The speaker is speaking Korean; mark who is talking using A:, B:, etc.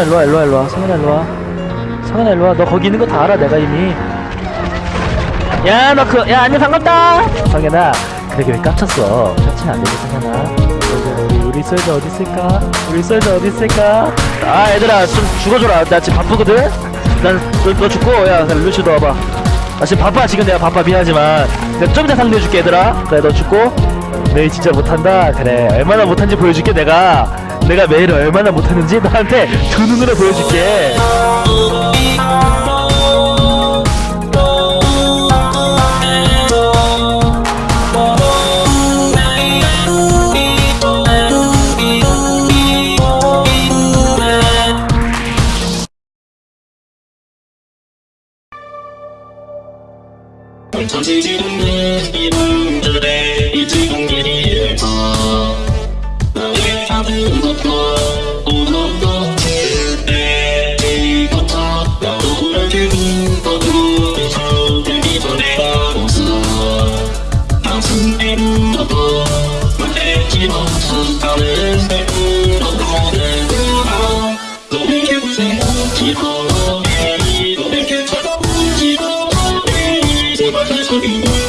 A: 성현아 일로와 일로와 일로와. 성현아 일로와. 성현아 일로와. 너 거기 있는 거 다 알아 내가 이미. 야너그야 안녕 반갑다. 성현아 그러게 왜 깝쳤어? 깝치면 안 되지 성현아. 우리, 솔저 어디 있을까? 우리 솔저 어디 있을까? 아 얘들아 좀 죽어줘라. 나 지금 바쁘거든? 난너 너 죽고 야 루시도 와봐. 나 지금 바빠 지금 내가 바빠. 미안하지만. 내가 좀 이따 상대해줄게 얘들아. 그래 너 죽고. 매일 진짜 못한다. 그래 얼마나 못한지 보여줄게 내가 내가 매일 얼마나 못하는지 너한테 두 눈으로 보여줄게.
B: 던져지는 이 말했지 못한 다른 새로운 거는 그럼 너에게 생각지고 너에게 찾아오지고 제발 내 소리 들려서 이를